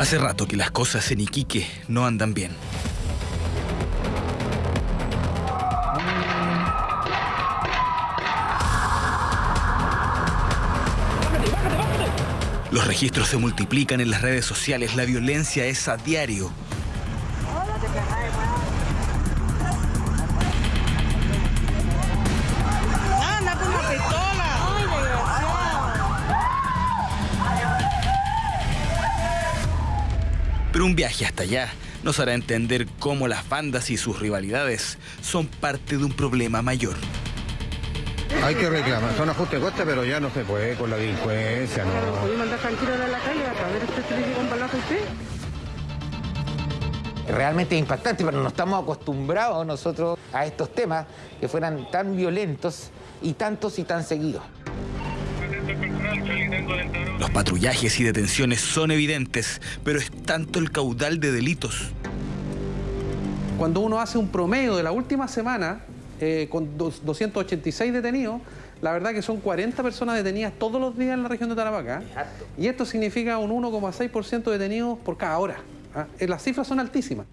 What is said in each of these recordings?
Hace rato que las cosas en Iquique no andan bien. Los registros se multiplican en las redes sociales, la violencia es a diario. Pero un viaje hasta allá nos hará entender cómo las bandas y sus rivalidades son parte de un problema mayor. Hay que reclamar, son ajustes de coste, pero ya no se puede con la delincuencia, ¿no? ¿Podemos andar tranquilo en la calle? A ver, ¿usted se le llega un balazo a usted? Realmente es impactante, pero no estamos acostumbrados nosotros a estos temas que fueran tan violentos y tantos y tan seguidos. Los patrullajes y detenciones son evidentes, pero es tanto el caudal de delitos. Cuando uno hace un promedio de la última semana, eh, con dos- 286 detenidos, la verdad que son 40 personas detenidas todos los días en la región de Tarapacá. Y esto significa un 1,6% de detenidos por cada hora. ¿ah? Eh, Las cifras son altísimas.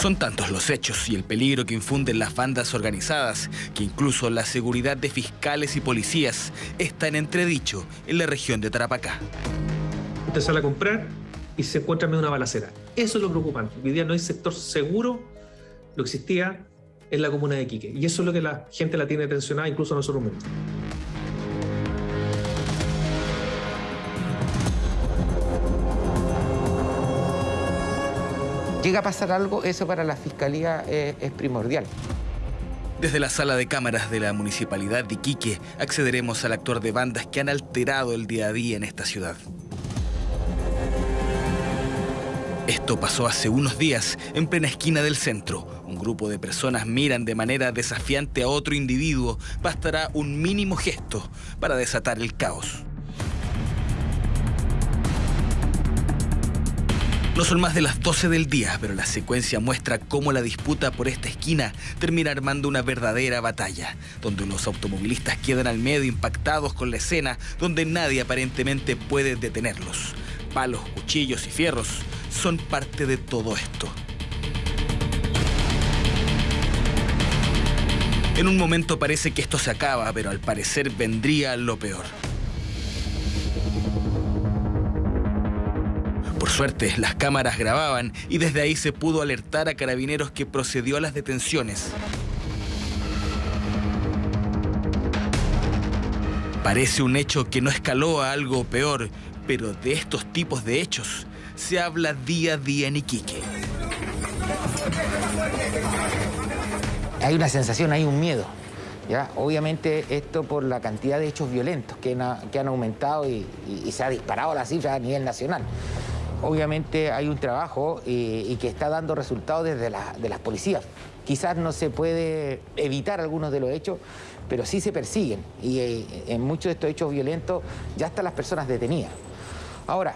Son tantos los hechos y el peligro que infunden las bandas organizadas que incluso la seguridad de fiscales y policías está en entredicho en la región de Tarapacá. Usted sale a comprar y se encuentra en medio una balacera. Eso es lo preocupante. Hoy día no hay sector seguro, lo existía en la comuna de Quique. Y eso es lo que la gente la tiene tensionada, incluso nosotros mismos. Llega a pasar algo, eso para la fiscalía eh, es primordial. Desde la sala de cámaras de la Municipalidad de Iquique accederemos al actor de bandas que han alterado el día a día en esta ciudad. Esto pasó hace unos días en plena esquina del centro. Un grupo de personas miran de manera desafiante a otro individuo. Bastará un mínimo gesto para desatar el caos. No son más de las 12 del día, pero la secuencia muestra cómo la disputa por esta esquina termina armando una verdadera batalla, donde los automovilistas quedan al medio impactados con la escena, donde nadie aparentemente puede detenerlos. Palos, cuchillos y fierros son parte de todo esto. En un momento parece que esto se acaba, pero al parecer vendría lo peor. Las cámaras grababan y desde ahí se pudo alertar a carabineros que procedió a las detenciones. Parece un hecho que no escaló a algo peor, pero de estos tipos de hechos se habla día a día en Iquique. Hay una sensación, hay un miedo. ¿ya? Obviamente esto por la cantidad de hechos violentos que han, aumentado y, y- y se ha disparado la cifra a nivel nacional. Obviamente hay un trabajo y, y que está dando resultados desde la- de las policías. Quizás no se puede evitar algunos de los hechos, pero sí se persiguen. Y eh, en muchos de estos hechos violentos ya están las personas detenidas. Ahora,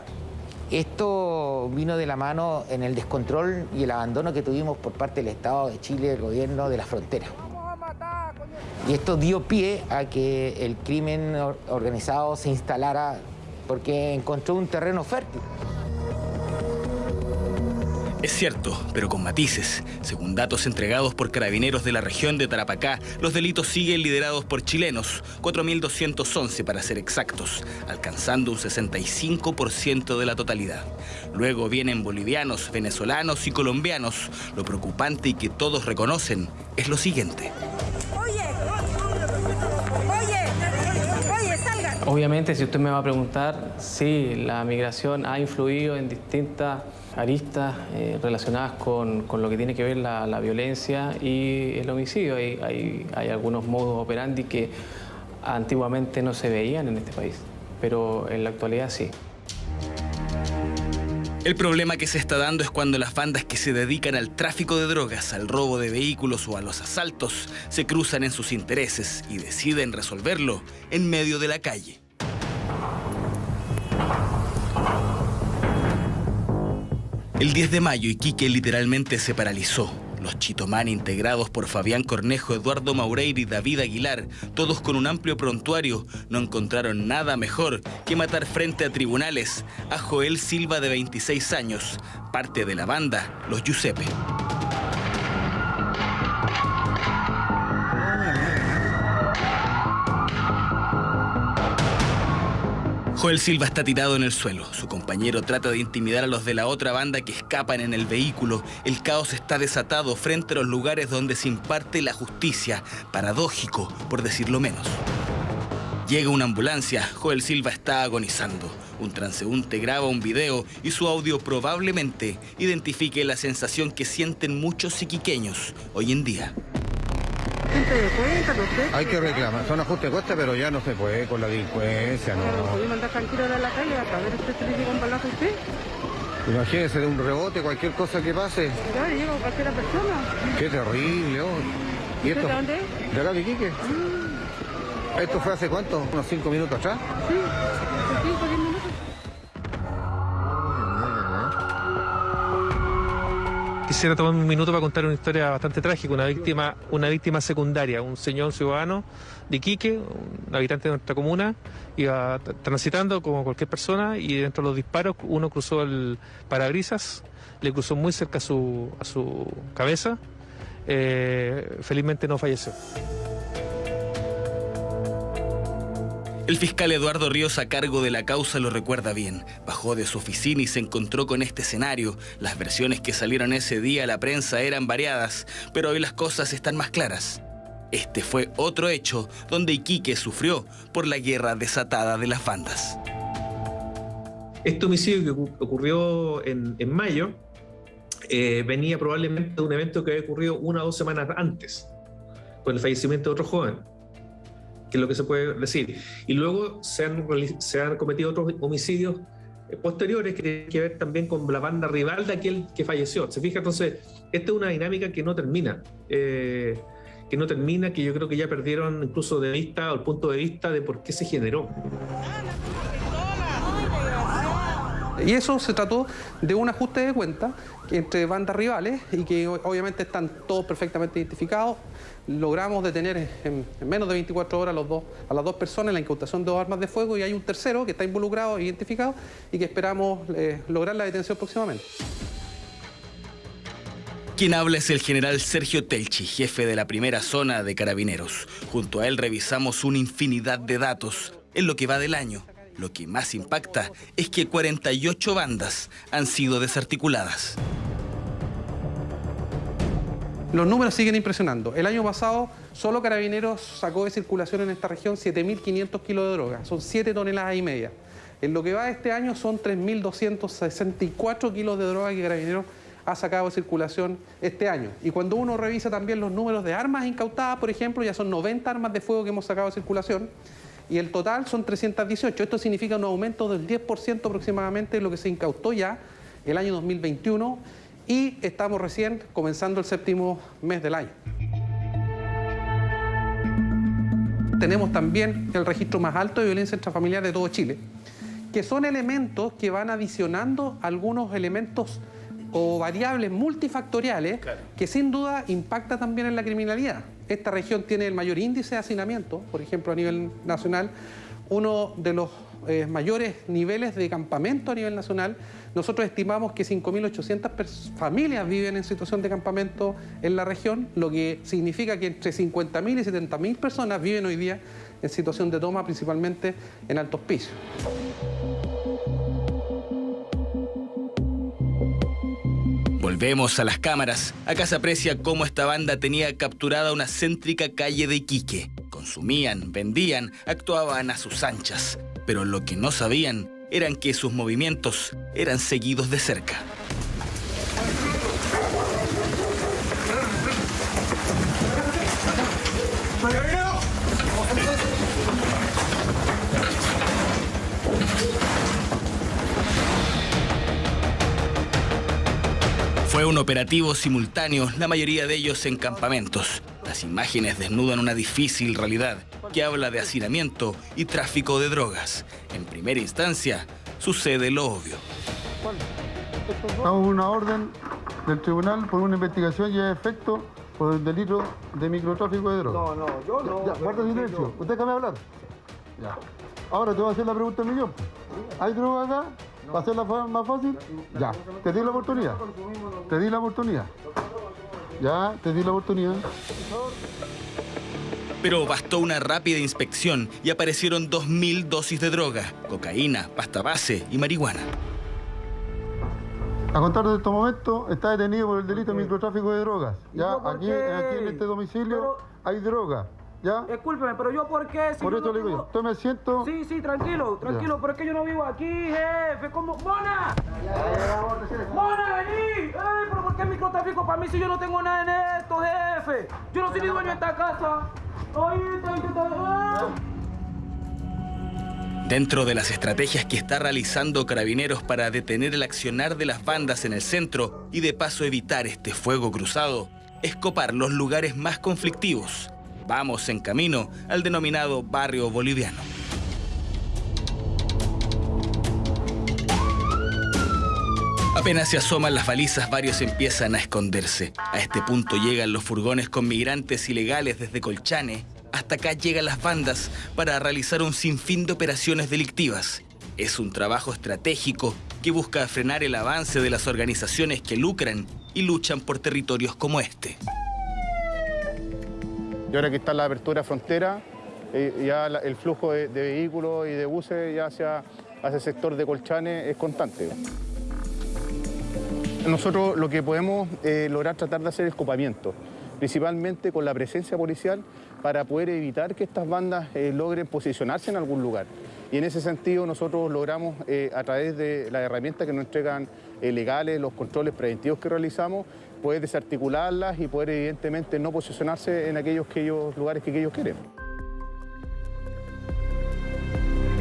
esto vino de la mano en el descontrol y el abandono que tuvimos por parte del Estado de Chile, del gobierno de la frontera. Y esto dio pie a que el crimen or- organizado se instalara porque encontró un terreno fértil. Es cierto, pero con matices. Según datos entregados por carabineros de la región de Tarapacá, los delitos siguen liderados por chilenos, 4.211 para ser exactos, alcanzando un 65% de la totalidad. Luego vienen bolivianos, venezolanos y colombianos. Lo preocupante y que todos reconocen es lo siguiente. Obviamente, si usted me va a preguntar, sí, la migración ha influido en distintas aristas eh, relacionadas con, con lo que tiene que ver la, la violencia y el homicidio. Hay, hay, hay algunos modos operandi que antiguamente no se veían en este país, pero en la actualidad sí. El problema que se está dando es cuando las bandas que se dedican al tráfico de drogas, al robo de vehículos o a los asaltos se cruzan en sus intereses y deciden resolverlo en medio de la calle. El 10 de mayo Iquique literalmente se paralizó. Los Chitomán integrados por Fabián Cornejo, Eduardo Maureira y David Aguilar, todos con un amplio prontuario, no encontraron nada mejor que matar frente a tribunales a Joel Silva de 26 años, parte de la banda Los Giuseppe. Joel Silva está tirado en el suelo. Su compañero trata de intimidar a los de la otra banda que escapan en el vehículo. El caos está desatado frente a los lugares donde se imparte la justicia. Paradójico, por decirlo menos. Llega una ambulancia. Joel Silva está agonizando. Un transeúnte graba un video y su audio probablemente identifique la sensación que sienten muchos iquiqueños hoy en día. Gente de cuenta, no sé. Hay que reclamar. Son ajustes de coste, pero ya no se puede con la delincuencia, no. podemos andar tranquilo ahora en la calle hasta ver usted se le llega un balazo a usted. Imagínese de un rebote, cualquier cosa que pase. Ya le llega a cualquier persona. Qué terrible, oh. ¿Y ¿Usted esto? de dónde? De acá de Iquique. ¿Esto fue hace cuánto? ¿Unos cinco minutos atrás? Sí, hace cinco, diez minutos. Quisiera tomar un minuto para contar una historia bastante trágica, una víctima, una víctima secundaria, un señor ciudadano de Iquique, un habitante de nuestra comuna, iba transitando como cualquier persona y dentro de los disparos uno cruzó el parabrisas, le cruzó muy cerca a su, a su cabeza, eh, felizmente no falleció. El fiscal Eduardo Ríos a cargo de la causa lo recuerda bien. Bajó de su oficina y se encontró con este escenario. Las versiones que salieron ese día a la prensa eran variadas, pero hoy las cosas están más claras. Este fue otro hecho donde Iquique sufrió por la guerra desatada de las bandas. Este homicidio que ocu- ocurrió en, en mayo eh, venía probablemente de un evento que había ocurrido una o dos semanas antes, con el fallecimiento de otro joven, es lo que se puede decir. Y luego se han, reali- se han cometido otros homicidios eh, posteriores que tienen que ver también con la banda rival de aquel que falleció. ¿Se fija? Entonces, esta es una dinámica que no termina. eh, que no termina, que yo creo que ya perdieron incluso de vista o el punto de vista de por qué se generó. Y eso se trató de un ajuste de cuenta entre bandas rivales y que obviamente están todos perfectamente identificados. Logramos detener en, en menos de 24 horas a las dos personas en la incautación de dos armas de fuego y hay un tercero que está involucrado e identificado y que esperamos eh, lograr la detención próximamente. Quien habla es el general Sergio Telchi, jefe de la primera zona de carabineros. Junto a él revisamos una infinidad de datos en lo que va del año. Lo que más impacta es que 48 bandas han sido desarticuladas. Los números siguen impresionando. El año pasado, solo Carabineros sacó de circulación en esta región 7.500 kilos de droga. Son 7 toneladas y media. En lo que va de este año son 3.264 kilos de droga que Carabineros ha sacado de circulación este año. Y cuando uno revisa también los números de armas incautadas, por ejemplo, ya son 90 armas de fuego que hemos sacado de circulación. Y el total son 318. Esto significa un aumento del 10% aproximadamente de lo que se incautó ya el año 2021 y estamos recién comenzando el séptimo mes del año. Tenemos también el registro más alto de violencia intrafamiliar de todo Chile, que son elementos que van adicionando algunos elementos o variables multifactoriales que sin duda impacta también en la criminalidad. Esta región tiene el mayor índice de hacinamiento, por ejemplo, a nivel nacional, uno de los eh, mayores niveles de campamento a nivel nacional. Nosotros estimamos que 5.800 pers- familias viven en situación de campamento en la región, lo que significa que entre 50.000 y 70.000 personas viven hoy día en situación de toma, principalmente en altos pisos. Volvemos a las cámaras. Acá se aprecia cómo esta banda tenía capturada una céntrica calle de Iquique. Consumían, vendían, actuaban a sus anchas. Pero lo que no sabían eran que sus movimientos eran seguidos de cerca. Fue un operativo simultáneo, la mayoría de ellos en campamentos. Las imágenes desnudan una difícil realidad que habla de hacinamiento y tráfico de drogas. En primera instancia, sucede lo obvio. Estamos una orden del tribunal por una investigación y efecto por el delito de microtráfico de drogas. No, no, yo no. Ya, guarda silencio. ¿Usted déjame hablar? Ya. Ahora te voy a hacer la pregunta del millón. ¿Hay droga acá? ¿Va a ser la fa- más fácil? Ya. Te di la oportunidad. Te di la oportunidad. Ya, te di la oportunidad. Pero bastó una rápida inspección y aparecieron 2.000 dosis de droga, cocaína, pasta base y marihuana. A contar de estos momentos, está detenido por el delito de microtráfico de drogas. Ya, aquí, en este domicilio Pero- hay droga. ¿Ya? Discúlpeme, pero yo por qué si Por eso no le digo yo. tengo- Tome asiento. Sí, sí, tranquilo, tranquilo, pero es que yo no vivo aquí, jefe. ¿Cómo? ¡Mona! ¡Mona, vení! ¡Ey, pero por qué microtráfico para mí si yo no tengo nada en esto, jefe! Yo no soy ni dueño de esta casa. ¡Ay, está intentando! Dentro de las estrategias que está realizando Carabineros para detener el accionar de las bandas en el centro y de paso evitar este fuego cruzado, es copar los lugares más conflictivos. Vamos en camino al denominado barrio boliviano. Apenas se asoman las balizas, varios empiezan a esconderse. A este punto llegan los furgones con migrantes ilegales desde Colchane. Hasta acá llegan las bandas para realizar un sinfín de operaciones delictivas. Es un trabajo estratégico que busca frenar el avance de las organizaciones que lucran y luchan por territorios como este. Y ahora que está la apertura frontera, eh, ya el flujo de, de vehículos y de buses ya hacia, hacia el sector de Colchane es constante. Nosotros lo que podemos eh, lograr tratar de hacer es copamiento, principalmente con la presencia policial para poder evitar que estas bandas eh, logren posicionarse en algún lugar. Y en ese sentido nosotros logramos, eh, a través de las herramientas que nos entregan legales, los controles preventivos que realizamos, poder desarticularlas y poder evidentemente no posicionarse en aquellos que ellos, lugares que ellos quieren.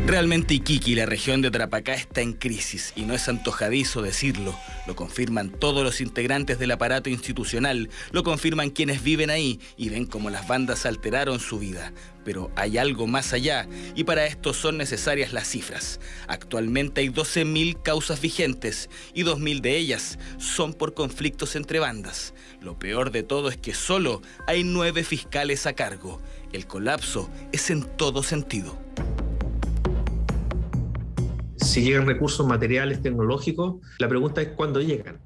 Realmente Iquique la región de Tarapacá está en crisis y no es antojadizo decirlo. Lo confirman todos los integrantes del aparato institucional, lo confirman quienes viven ahí y ven cómo las bandas alteraron su vida. Pero hay algo más allá y para esto son necesarias las cifras. Actualmente hay 12.000 causas vigentes y 2.000 de ellas son por conflictos entre bandas. Lo peor de todo es que solo hay nueve fiscales a cargo. El colapso es en todo sentido. Si llegan recursos materiales, tecnológicos, la pregunta es cuándo llegan.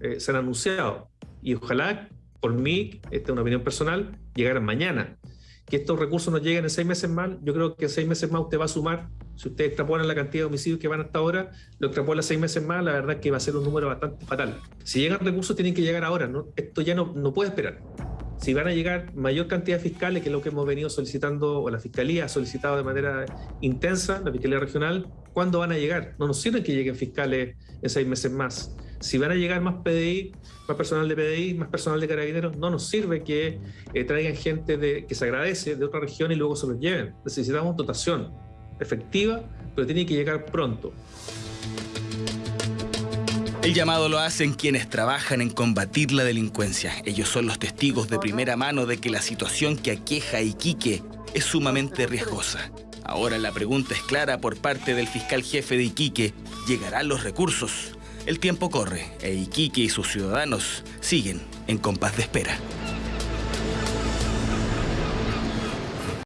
Eh, se han anunciado y ojalá, por mí, esta es una opinión personal, llegaran mañana. Que estos recursos nos lleguen en seis meses más, yo creo que seis meses más usted va a sumar, si usted extrapola la cantidad de homicidios que van hasta ahora, lo extrapola seis meses más, la verdad es que va a ser un número bastante fatal. Si llegan recursos tienen que llegar ahora, ¿no? esto ya no, no puede esperar. Si van a llegar mayor cantidad de fiscales, que es lo que hemos venido solicitando, o la Fiscalía ha solicitado de manera intensa, la Fiscalía Regional, ¿cuándo van a llegar? No nos sirve que lleguen fiscales en seis meses más. Si van a llegar más PDI, más personal de PDI, más personal de carabineros, no nos sirve que eh, traigan gente que se agradece de otra región y luego se los lleven. Necesitamos dotación efectiva, pero tiene que llegar pronto. El llamado lo hacen quienes trabajan en combatir la delincuencia. Ellos son los testigos de primera mano de que la situación que aqueja a Iquique es sumamente riesgosa. Ahora la pregunta es clara por parte del fiscal jefe de Iquique. ¿Llegarán los recursos? El tiempo corre e Iquique y sus ciudadanos siguen en compás de espera.